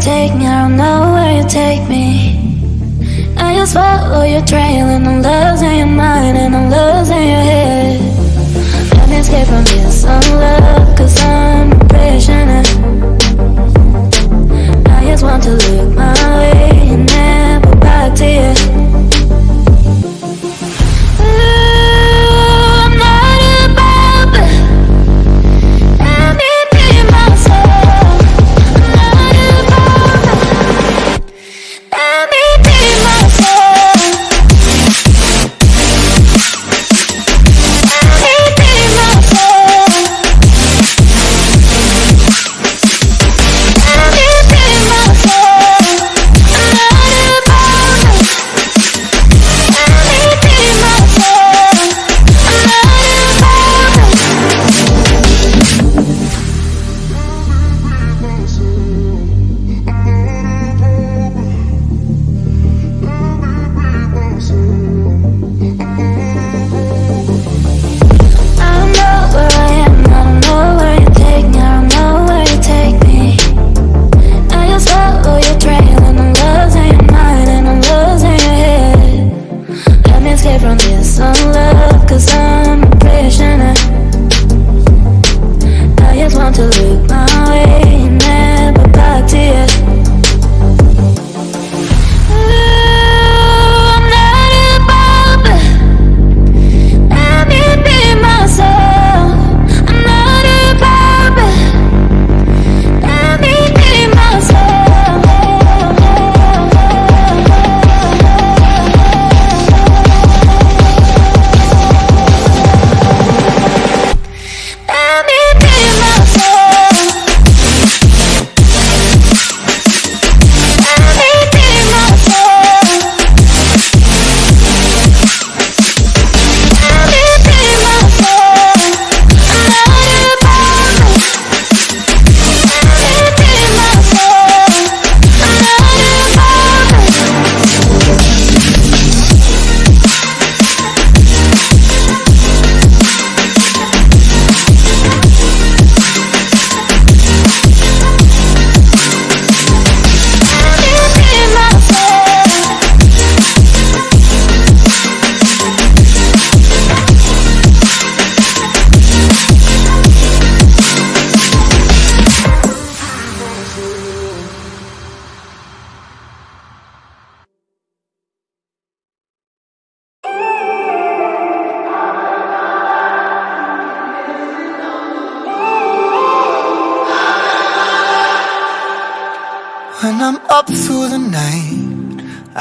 take me, I don't know where you take me. I just follow your trail and I'm losing your mind and I'm losing your head. Let me escape from this love, cause I'm a prisoner. I just want to look my way and never back to you.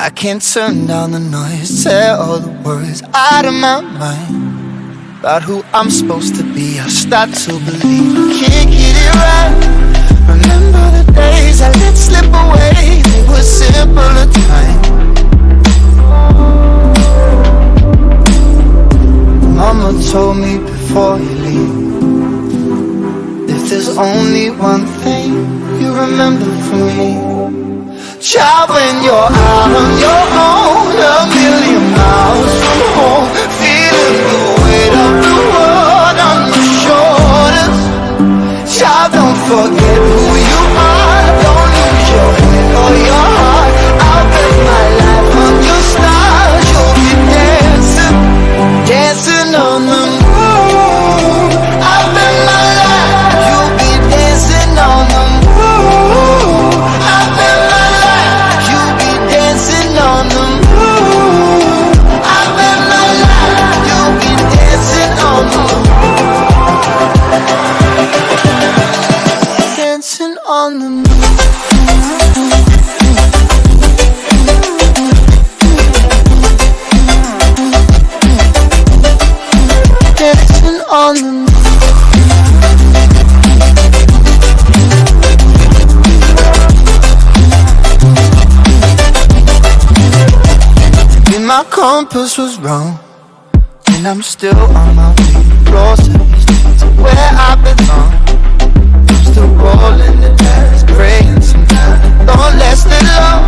Can't turn down the noise Tear all the worries out of my mind. About who I'm supposed to be I start to believe I can't get it right. Remember the days I let slip away They were simpler times. Mama told me before you leave there's only one thing you remember from me. Child, when you're out on your own A million miles from home Feeling the weight of the world on your shoulders. Child, don't forget my compass was wrong And I'm still on my feet Lost to where I belong. I'm still rolling the dice Praying sometimes. Don't last it long.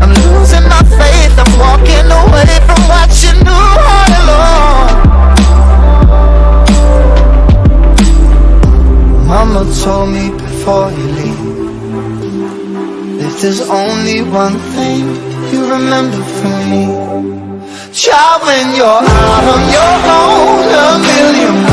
I'm losing my faith. I'm walking away from what you knew all along Mama told me before you leave If there's only one thing you remember from me. Child, when you're out on your own a million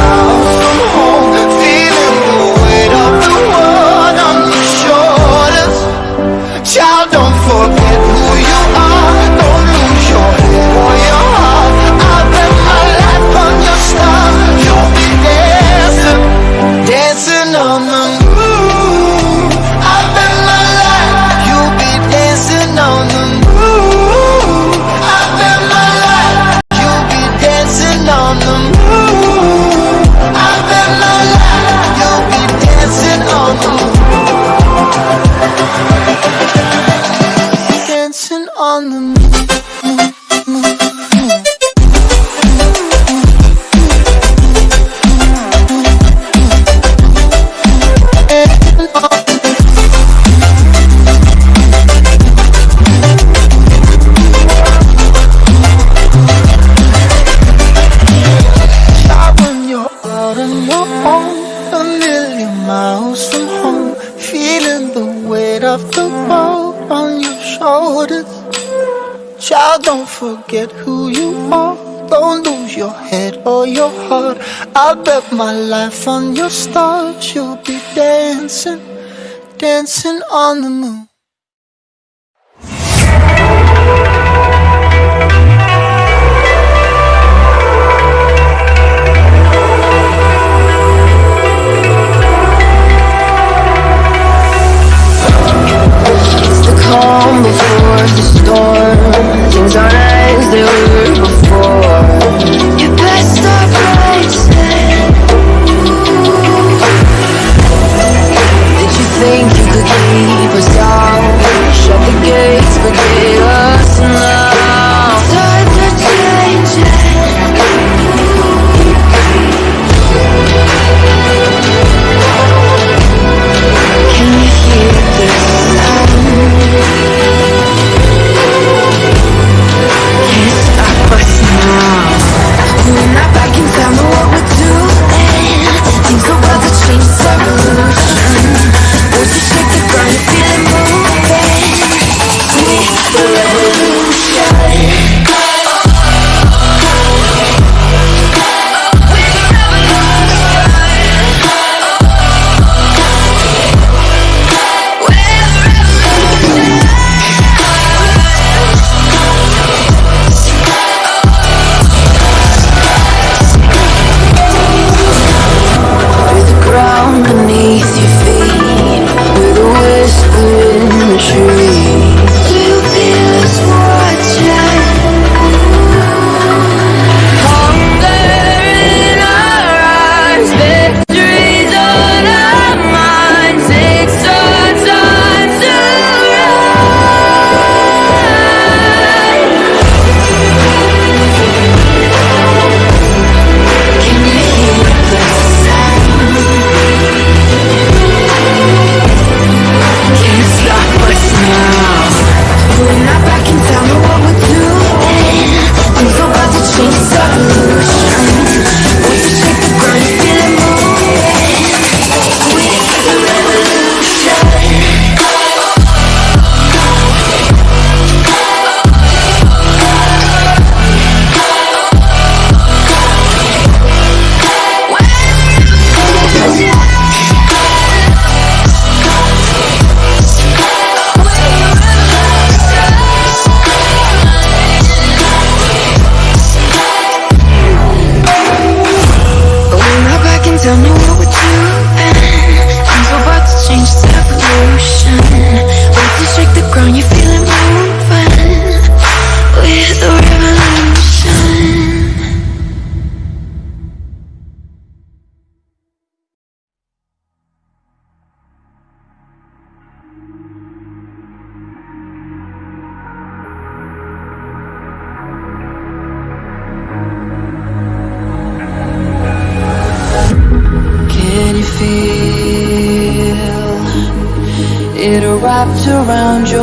or your heart. I'll bet my life on your stars. You'll be dancing, dancing on the moon. Calm before the storm. Things aren't as they were before stop. around your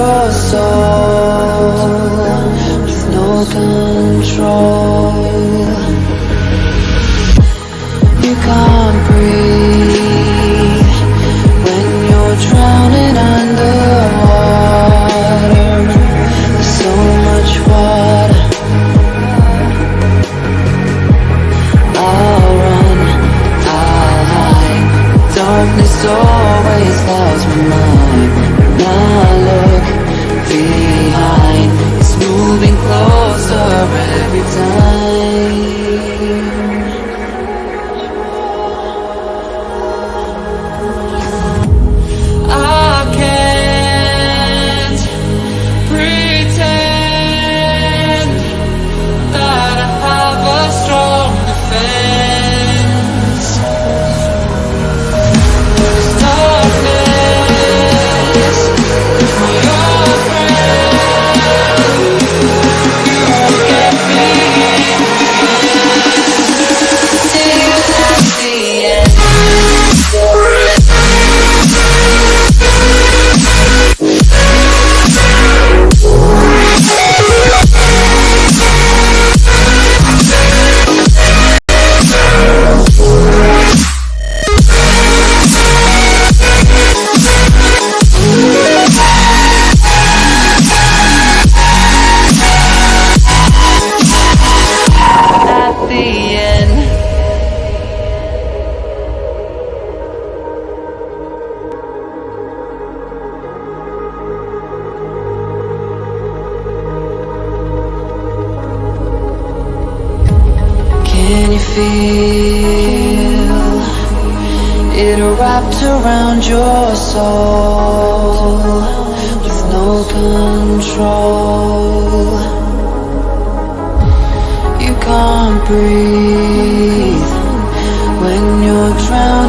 wrapped around your soul With no control. You can't breathe When you're drowning.